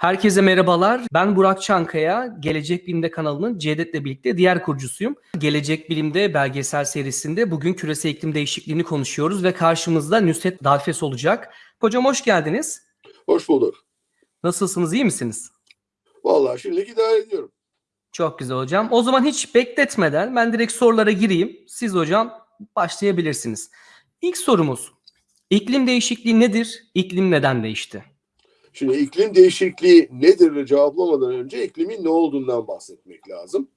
Herkese merhabalar. Ben Burak Çankaya. Gelecek Bilim'de kanalının Cevdet'le birlikte diğer kurucusuyum. Gelecek Bilim'de belgesel serisinde bugün küresel iklim değişikliğini konuşuyoruz ve karşımızda Nusret Dalfes olacak. Hocam hoş geldiniz. Hoş bulduk. Nasılsınız, iyi misiniz? Vallahi şimdilik idare ediyorum. Çok güzel hocam. O zaman hiç bekletmeden ben direkt sorulara gireyim. Siz hocam başlayabilirsiniz. İlk sorumuz. İklim değişikliği nedir? İklim neden değişti? Şimdi iklim değişikliği nedir cevaplamadan önce iklimin ne olduğundan bahsetmek lazım.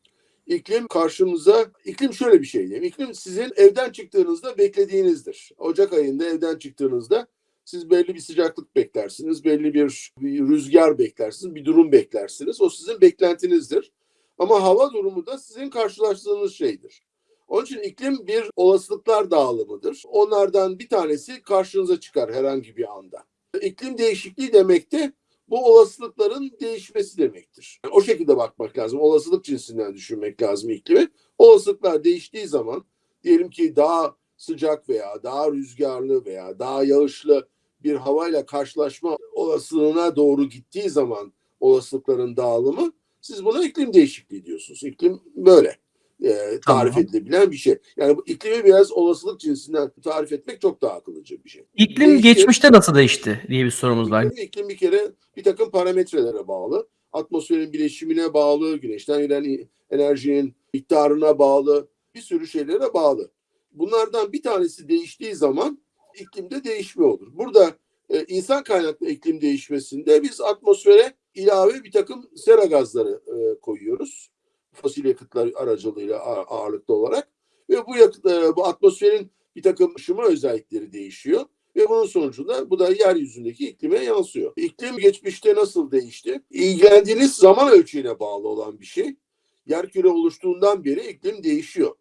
İklim karşımıza, iklim şöyle bir şey diyeyim. İklim sizin evden çıktığınızda beklediğinizdir. Ocak ayında evden çıktığınızda siz belli bir sıcaklık beklersiniz, belli bir, bir rüzgar beklersiniz, bir durum beklersiniz. O sizin beklentinizdir. Ama hava durumu da sizin karşılaştığınız şeydir. Onun için iklim bir olasılıklar dağılımıdır. Onlardan bir tanesi karşınıza çıkar herhangi bir anda. İklim değişikliği demek de bu olasılıkların değişmesi demektir. o şekilde bakmak lazım. Olasılık cinsinden düşünmek lazım iklimi. Olasılıklar değiştiği zaman diyelim ki daha sıcak veya daha rüzgarlı veya daha yağışlı bir havayla karşılaşma olasılığına doğru gittiği zaman olasılıkların dağılımı siz buna iklim değişikliği diyorsunuz. İklim böyle e, tarif Tamam. edilebilen bir şey. Yani bu iklimi biraz olasılık cinsinden tarif etmek çok daha akıllıca bir şey. İklim Değişti. geçmişte nasıl değişti diye bir sorumuz var. İklim, iklim bir kere bir takım parametrelere bağlı. Atmosferin bileşimine bağlı, güneşten gelen enerjinin miktarına bağlı, bir sürü şeylere bağlı. Bunlardan bir tanesi değiştiği zaman iklimde değişme olur. Burada e, insan kaynaklı iklim değişmesinde biz atmosfere ilave bir takım sera gazları e, koyuyoruz. Fosil yakıtlar aracılığıyla ağ- ağırlıklı olarak. Ve bu yakıt, e, bu atmosferin bir takım ışıma özellikleri değişiyor. Ve bunun sonucunda bu da yeryüzündeki iklime yansıyor. İklim geçmişte nasıl değişti? İlgilendiğiniz zaman ölçeğine bağlı olan bir şey. Yerküre oluştuğundan beri iklim değişiyor.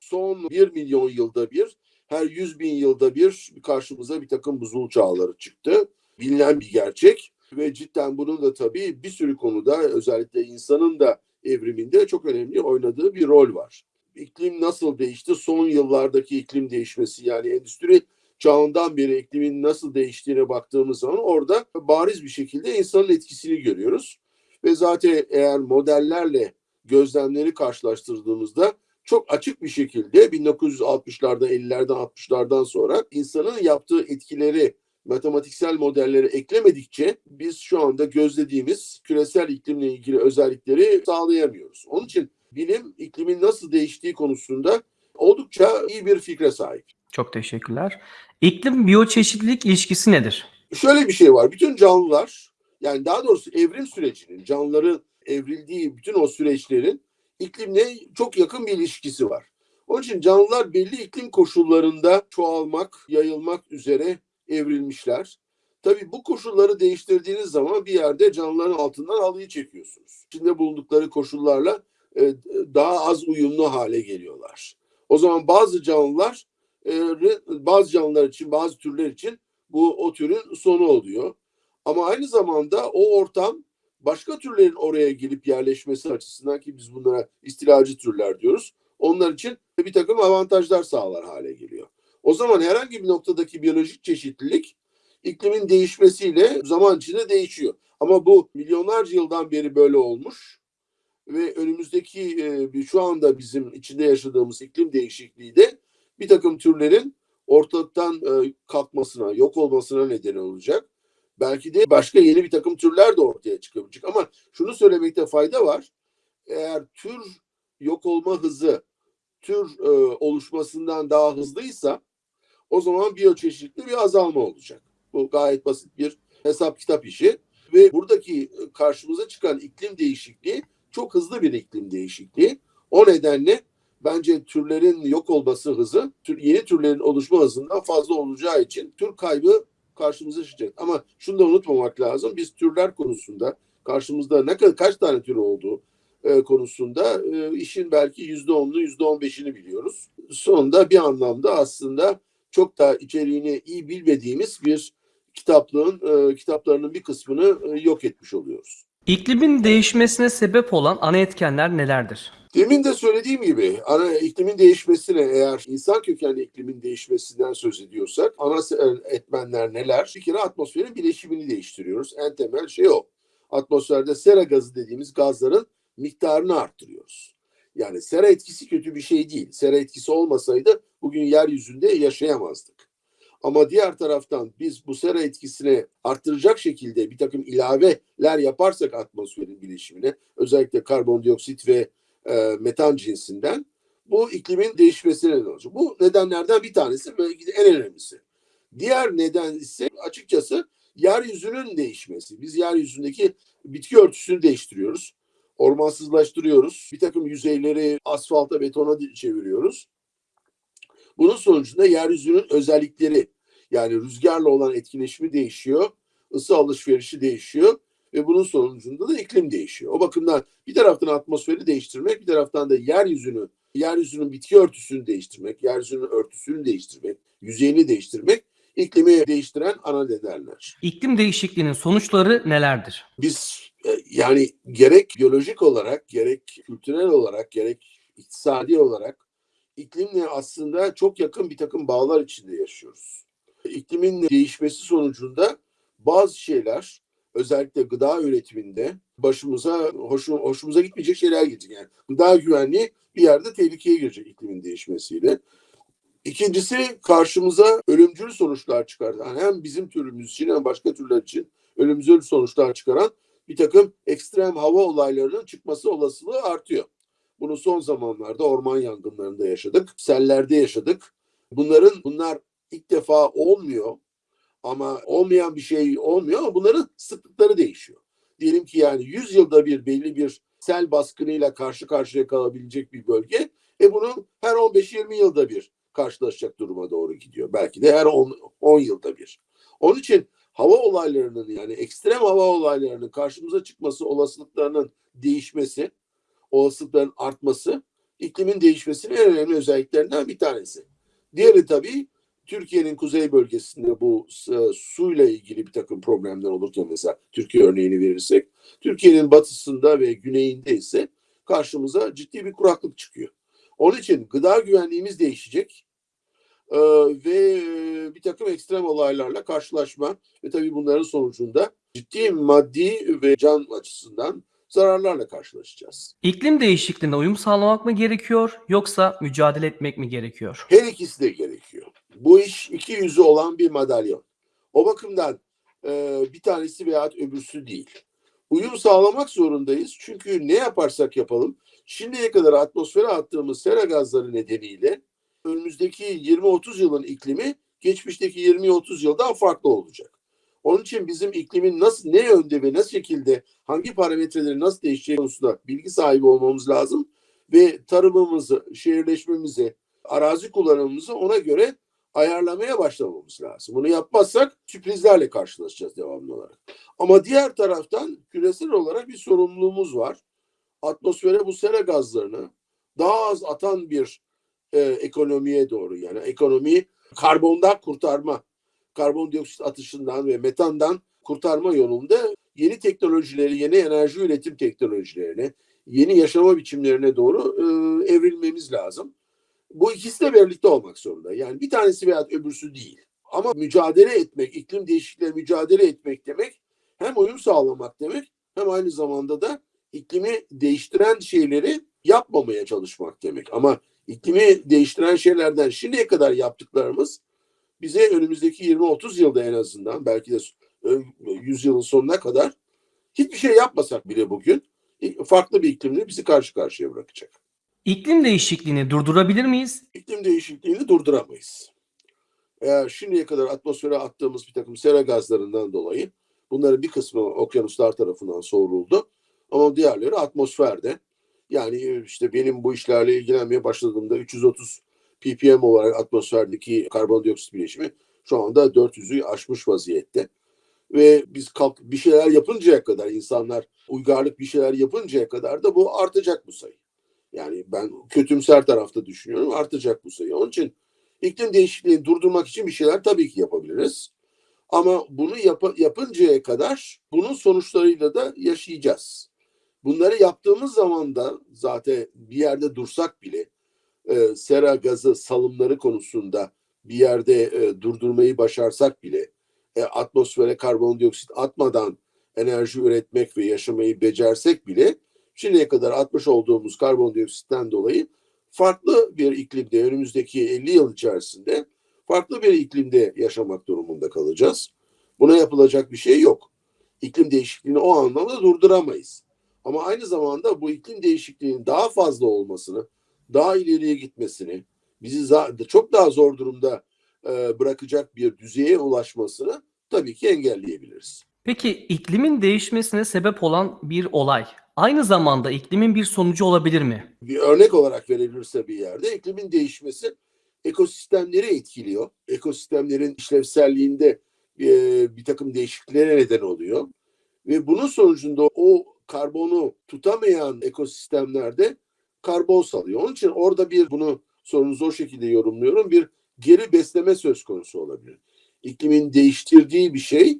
Son 1 milyon yılda bir, her 100 bin yılda bir karşımıza bir takım buzul çağları çıktı. Bilinen bir gerçek ve cidden bunun da tabii bir sürü konuda özellikle insanın da evriminde çok önemli oynadığı bir rol var. İklim nasıl değişti? Son yıllardaki iklim değişmesi yani endüstri çağından beri iklimin nasıl değiştiğine baktığımız zaman orada bariz bir şekilde insanın etkisini görüyoruz. Ve zaten eğer modellerle gözlemleri karşılaştırdığımızda çok açık bir şekilde 1960'larda, 50'lerden, 60'lardan sonra insanın yaptığı etkileri matematiksel modellere eklemedikçe biz şu anda gözlediğimiz küresel iklimle ilgili özellikleri sağlayamıyoruz. Onun için bilim iklimin nasıl değiştiği konusunda oldukça iyi bir fikre sahip. Çok teşekkürler. İklim biyoçeşitlilik ilişkisi nedir? Şöyle bir şey var. Bütün canlılar yani daha doğrusu evrim sürecinin, canlıların evrildiği bütün o süreçlerin iklimle çok yakın bir ilişkisi var. Onun için canlılar belli iklim koşullarında çoğalmak, yayılmak üzere evrilmişler. Tabii bu koşulları değiştirdiğiniz zaman bir yerde canlıların altından halıyı çekiyorsunuz. İçinde bulundukları koşullarla e, daha az uyumlu hale geliyorlar. O zaman bazı canlılar e, bazı canlılar için, bazı türler için bu o türün sonu oluyor. Ama aynı zamanda o ortam başka türlerin oraya gelip yerleşmesi açısından ki biz bunlara istilacı türler diyoruz. Onlar için bir takım avantajlar sağlar hale geliyor. O zaman herhangi bir noktadaki biyolojik çeşitlilik iklimin değişmesiyle zaman içinde değişiyor. Ama bu milyonlarca yıldan beri böyle olmuş ve önümüzdeki e, şu anda bizim içinde yaşadığımız iklim değişikliği de bir takım türlerin ortalıktan e, kalkmasına, yok olmasına neden olacak. Belki de başka yeni bir takım türler de ortaya çıkabilecek. Ama şunu söylemekte fayda var. Eğer tür yok olma hızı tür e, oluşmasından daha hızlıysa o zaman biyoçeşitli bir azalma olacak. Bu gayet basit bir hesap kitap işi ve buradaki karşımıza çıkan iklim değişikliği çok hızlı bir iklim değişikliği. O nedenle bence türlerin yok olması hızı tür, yeni türlerin oluşma hızından fazla olacağı için tür kaybı karşımıza çıkacak. Ama şunu da unutmamak lazım. Biz türler konusunda karşımızda ne kadar kaç tane tür olduğu e, konusunda e, işin belki yüzde onlu yüzde on beşini biliyoruz. Sonunda bir anlamda aslında çok da içeriğini iyi bilmediğimiz bir kitaplığın e, kitaplarının bir kısmını e, yok etmiş oluyoruz. İklimin değişmesine sebep olan ana etkenler nelerdir? Demin de söylediğim gibi ana iklimin değişmesine eğer insan kökenli iklimin değişmesinden söz ediyorsak ana etmenler neler? Bir kere atmosferin bileşimini değiştiriyoruz. En temel şey o. atmosferde sera gazı dediğimiz gazların miktarını arttırıyoruz. Yani sera etkisi kötü bir şey değil. Sera etkisi olmasaydı bugün yeryüzünde yaşayamazdık. Ama diğer taraftan biz bu sera etkisini arttıracak şekilde bir takım ilaveler yaparsak atmosferin bileşimine özellikle karbondioksit ve e, metan cinsinden bu iklimin değişmesine neden olacak. Bu nedenlerden bir tanesi belki de en önemlisi. Diğer neden ise açıkçası yeryüzünün değişmesi. Biz yeryüzündeki bitki örtüsünü değiştiriyoruz. Ormansızlaştırıyoruz. Bir takım yüzeyleri asfalta, betona çeviriyoruz. Bunun sonucunda yeryüzünün özellikleri yani rüzgarla olan etkileşimi değişiyor, ısı alışverişi değişiyor ve bunun sonucunda da iklim değişiyor. O bakımdan bir taraftan atmosferi değiştirmek, bir taraftan da yeryüzünü, yeryüzünün bitki örtüsünü değiştirmek, yeryüzünün örtüsünü değiştirmek, yüzeyini değiştirmek iklimi değiştiren ana nedenler. İklim değişikliğinin sonuçları nelerdir? Biz e, yani gerek biyolojik olarak, gerek kültürel olarak, gerek iktisadi olarak iklimle aslında çok yakın bir takım bağlar içinde yaşıyoruz. İklimin değişmesi sonucunda bazı şeyler özellikle gıda üretiminde başımıza hoşu, hoşumuza gitmeyecek şeyler gelecek. Yani gıda güvenliği bir yerde tehlikeye girecek iklimin değişmesiyle. İkincisi karşımıza ölümcül sonuçlar çıkaran hem bizim türümüz için hem başka türler için ölümcül sonuçlar çıkaran bir takım ekstrem hava olaylarının çıkması olasılığı artıyor. Bunu son zamanlarda orman yangınlarında yaşadık, sellerde yaşadık. Bunların bunlar ilk defa olmuyor ama olmayan bir şey olmuyor ama bunların sıklıkları değişiyor. Diyelim ki yani 100 yılda bir belli bir sel baskınıyla karşı karşıya kalabilecek bir bölge. E bunun her 15-20 yılda bir karşılaşacak duruma doğru gidiyor. Belki de her 10, 10 yılda bir. Onun için hava olaylarının yani ekstrem hava olaylarının karşımıza çıkması olasılıklarının değişmesi, olasılıkların artması iklimin değişmesinin en önemli özelliklerinden bir tanesi. Diğeri tabii Türkiye'nin kuzey bölgesinde bu e, suyla ilgili bir takım problemler olurken mesela Türkiye örneğini verirsek Türkiye'nin batısında ve güneyinde ise karşımıza ciddi bir kuraklık çıkıyor. Onun için gıda güvenliğimiz değişecek ee, ve bir takım ekstrem olaylarla karşılaşma ve tabii bunların sonucunda ciddi maddi ve can açısından zararlarla karşılaşacağız. İklim değişikliğine uyum sağlamak mı gerekiyor yoksa mücadele etmek mi gerekiyor? Her ikisi de gerekiyor. Bu iş iki yüzü olan bir madalyon. O bakımdan e, bir tanesi veya öbürsü değil. Uyum sağlamak zorundayız. Çünkü ne yaparsak yapalım şimdiye kadar atmosfere attığımız sera gazları nedeniyle önümüzdeki 20-30 yılın iklimi geçmişteki 20-30 yıldan farklı olacak. Onun için bizim iklimin nasıl ne yönde ve nasıl şekilde hangi parametreleri nasıl değişeceği konusunda bilgi sahibi olmamız lazım ve tarımımızı, şehirleşmemizi, arazi kullanımımızı ona göre ayarlamaya başlamamız lazım. Bunu yapmazsak sürprizlerle karşılaşacağız devamlı olarak. Ama diğer taraftan küresel olarak bir sorumluluğumuz var. Atmosfere bu sera gazlarını daha az atan bir e, ekonomiye doğru yani ekonomiyi karbondan kurtarma, karbondioksit atışından ve metandan kurtarma yolunda yeni teknolojileri, yeni enerji üretim teknolojilerine, yeni yaşama biçimlerine doğru e, evrilmemiz lazım. Bu ikisi de birlikte olmak zorunda. Yani bir tanesi veya öbürsü değil. Ama mücadele etmek, iklim değişikliğiyle mücadele etmek demek hem uyum sağlamak demek hem aynı zamanda da iklimi değiştiren şeyleri yapmamaya çalışmak demek. Ama iklimi değiştiren şeylerden şimdiye kadar yaptıklarımız bize önümüzdeki 20-30 yılda en azından belki de 100 yılın sonuna kadar hiçbir şey yapmasak bile bugün farklı bir iklimle bizi karşı karşıya bırakacak. İklim değişikliğini durdurabilir miyiz? İklim değişikliğini durduramayız. Eğer şimdiye kadar atmosfere attığımız bir takım sera gazlarından dolayı bunların bir kısmı okyanuslar tarafından soğuruldu. Ama diğerleri atmosferde. Yani işte benim bu işlerle ilgilenmeye başladığımda 330 ppm olarak atmosferdeki karbondioksit bileşimi şu anda 400'ü aşmış vaziyette. Ve biz kalk bir şeyler yapıncaya kadar insanlar uygarlık bir şeyler yapıncaya kadar da bu artacak bu sayı. Yani ben kötümser tarafta düşünüyorum artacak bu sayı. Onun için iklim değişikliğini durdurmak için bir şeyler tabii ki yapabiliriz. Ama bunu yap yapıncaya kadar bunun sonuçlarıyla da yaşayacağız. Bunları yaptığımız zaman da zaten bir yerde dursak bile e, sera gazı salımları konusunda bir yerde e, durdurmayı başarsak bile e, atmosfere karbondioksit atmadan enerji üretmek ve yaşamayı becersek bile şimdiye kadar atmış olduğumuz karbondioksitten dolayı farklı bir iklimde önümüzdeki 50 yıl içerisinde farklı bir iklimde yaşamak durumunda kalacağız. Buna yapılacak bir şey yok. İklim değişikliğini o anlamda durduramayız. Ama aynı zamanda bu iklim değişikliğinin daha fazla olmasını, daha ileriye gitmesini, bizi çok daha zor durumda e, bırakacak bir düzeye ulaşmasını tabii ki engelleyebiliriz. Peki iklimin değişmesine sebep olan bir olay aynı zamanda iklimin bir sonucu olabilir mi? bir örnek olarak verilirse bir yerde iklimin değişmesi ekosistemleri etkiliyor. Ekosistemlerin işlevselliğinde e, bir takım değişikliklere neden oluyor. Ve bunun sonucunda o karbonu tutamayan ekosistemlerde karbon salıyor. Onun için orada bir bunu sorunuzu o şekilde yorumluyorum. Bir geri besleme söz konusu olabilir. İklimin değiştirdiği bir şey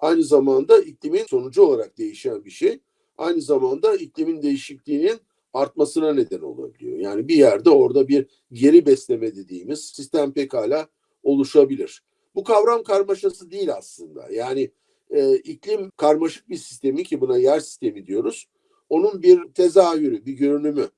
aynı zamanda iklimin sonucu olarak değişen bir şey. Aynı zamanda iklimin değişikliğinin artmasına neden olabiliyor. Yani bir yerde orada bir geri besleme dediğimiz sistem pekala oluşabilir. Bu kavram karmaşası değil aslında. Yani e, iklim karmaşık bir sistemi ki buna yer sistemi diyoruz. Onun bir tezahürü, bir görünümü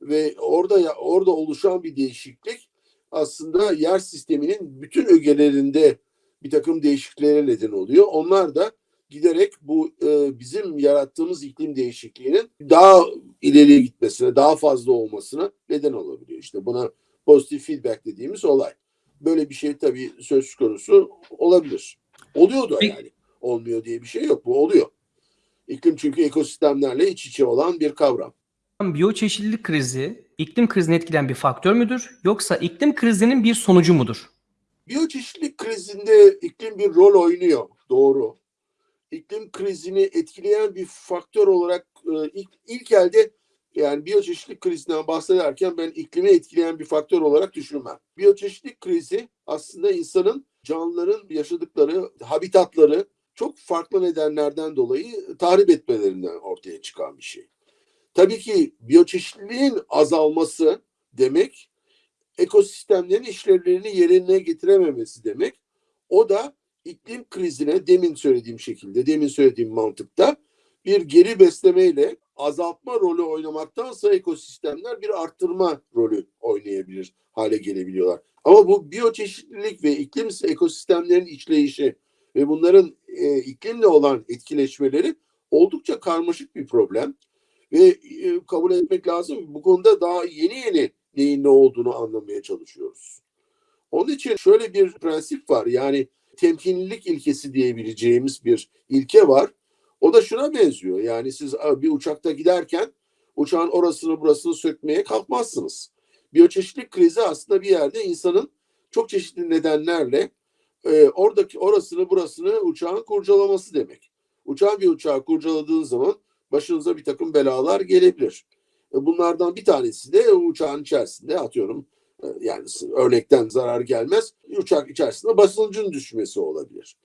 ve orada orada oluşan bir değişiklik aslında yer sisteminin bütün ögelerinde bir takım değişikliklere neden oluyor. Onlar da giderek bu e, bizim yarattığımız iklim değişikliğinin daha ileriye gitmesine, daha fazla olmasına neden olabiliyor. İşte buna pozitif feedback dediğimiz olay. Böyle bir şey tabii söz konusu olabilir. Oluyor da yani. Olmuyor diye bir şey yok. Bu oluyor. İklim çünkü ekosistemlerle iç içe olan bir kavram. Biyoçeşitlilik krizi iklim krizini etkileyen bir faktör müdür yoksa iklim krizinin bir sonucu mudur? Biyoçeşitlilik krizinde iklim bir rol oynuyor. Doğru. İklim krizini etkileyen bir faktör olarak e, ilk, ilk elde yani biyoçeşitlilik krizinden bahsederken ben iklimi etkileyen bir faktör olarak düşünmem. Biyoçeşitlilik krizi aslında insanın, canlıların yaşadıkları habitatları çok farklı nedenlerden dolayı tahrip etmelerinden ortaya çıkan bir şey. Tabii ki biyoçeşitliliğin azalması demek ekosistemlerin işlevlerini yerine getirememesi demek. O da iklim krizine demin söylediğim şekilde, demin söylediğim mantıkta bir geri beslemeyle azaltma rolü oynamaktansa ekosistemler bir arttırma rolü oynayabilir hale gelebiliyorlar. Ama bu biyoçeşitlilik ve iklim ekosistemlerin işleyişi ve bunların e, iklimle olan etkileşmeleri oldukça karmaşık bir problem ve e, kabul etmek lazım. Bu konuda daha yeni yeni neyin ne olduğunu anlamaya çalışıyoruz. Onun için şöyle bir prensip var. Yani temkinlilik ilkesi diyebileceğimiz bir ilke var. O da şuna benziyor. Yani siz bir uçakta giderken uçağın orasını burasını sökmeye kalkmazsınız. Biyoçeşitlilik krizi aslında bir yerde insanın çok çeşitli nedenlerle e, oradaki orasını burasını uçağın kurcalaması demek. Uçağın bir uçağı kurcaladığın zaman başınıza bir takım belalar gelebilir. E, Bunlardan bir tanesi de uçağın içerisinde atıyorum e, yani örnekten zarar gelmez. Uçak içerisinde basıncın düşmesi olabilir.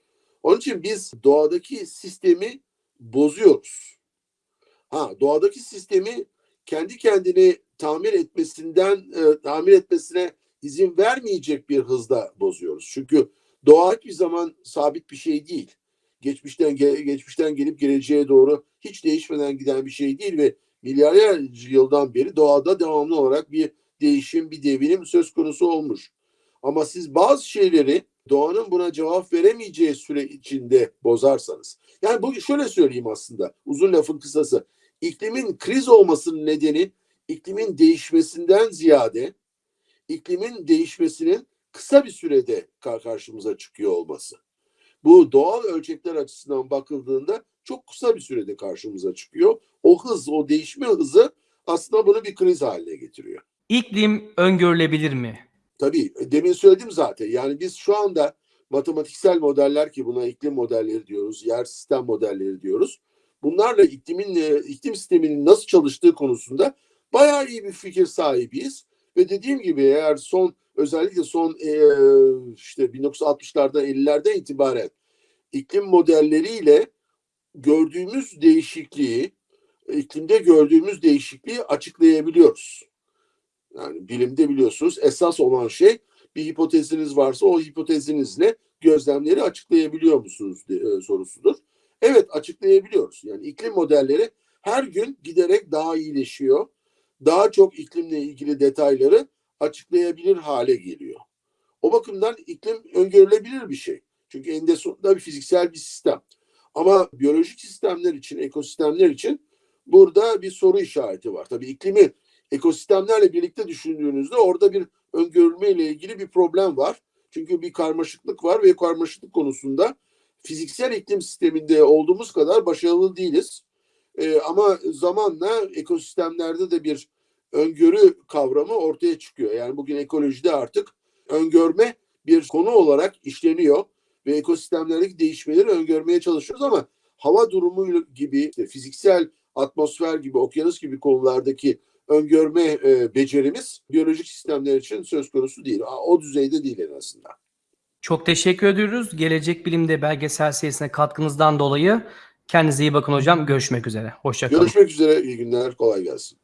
Onun için biz doğadaki sistemi bozuyoruz. Ha doğadaki sistemi kendi kendini tamir etmesinden e, tamir etmesine izin vermeyecek bir hızda bozuyoruz. Çünkü doğa hiçbir zaman sabit bir şey değil. Geçmişten ge- geçmişten gelip geleceğe doğru hiç değişmeden giden bir şey değil ve milyarlarca yıldan beri doğada devamlı olarak bir değişim, bir devinim söz konusu olmuş. Ama siz bazı şeyleri doğanın buna cevap veremeyeceği süre içinde bozarsanız. Yani bu şöyle söyleyeyim aslında uzun lafın kısası. İklimin kriz olmasının nedeni iklimin değişmesinden ziyade iklimin değişmesinin kısa bir sürede kar- karşımıza çıkıyor olması. Bu doğal ölçekler açısından bakıldığında çok kısa bir sürede karşımıza çıkıyor. O hız, o değişme hızı aslında bunu bir kriz haline getiriyor. İklim öngörülebilir mi? Tabii demin söyledim zaten. Yani biz şu anda matematiksel modeller ki buna iklim modelleri diyoruz, yer sistem modelleri diyoruz. Bunlarla iklimin e, iklim sisteminin nasıl çalıştığı konusunda bayağı iyi bir fikir sahibiyiz. Ve dediğim gibi eğer son özellikle son e, işte 1960'lardan 50'lerden itibaren iklim modelleriyle gördüğümüz değişikliği, iklimde gördüğümüz değişikliği açıklayabiliyoruz. Yani bilimde biliyorsunuz esas olan şey bir hipoteziniz varsa o hipotezinizle gözlemleri açıklayabiliyor musunuz e, sorusudur. Evet açıklayabiliyoruz. Yani iklim modelleri her gün giderek daha iyileşiyor. Daha çok iklimle ilgili detayları açıklayabilir hale geliyor. O bakımdan iklim öngörülebilir bir şey. Çünkü eninde sonunda bir fiziksel bir sistem. Ama biyolojik sistemler için, ekosistemler için burada bir soru işareti var. Tabii iklimi ekosistemlerle birlikte düşündüğünüzde orada bir öngörülme ile ilgili bir problem var. Çünkü bir karmaşıklık var ve karmaşıklık konusunda fiziksel iklim sisteminde olduğumuz kadar başarılı değiliz. Ee, ama zamanla ekosistemlerde de bir öngörü kavramı ortaya çıkıyor. Yani bugün ekolojide artık öngörme bir konu olarak işleniyor ve ekosistemlerdeki değişmeleri öngörmeye çalışıyoruz ama hava durumu gibi işte fiziksel atmosfer gibi okyanus gibi konulardaki öngörme e, becerimiz biyolojik sistemler için söz konusu değil. O düzeyde değil en azından. Çok teşekkür ediyoruz. Gelecek Bilim'de belgesel serisine katkınızdan dolayı kendinize iyi bakın hocam. Görüşmek üzere. Hoşçakalın. Görüşmek üzere. iyi günler. Kolay gelsin.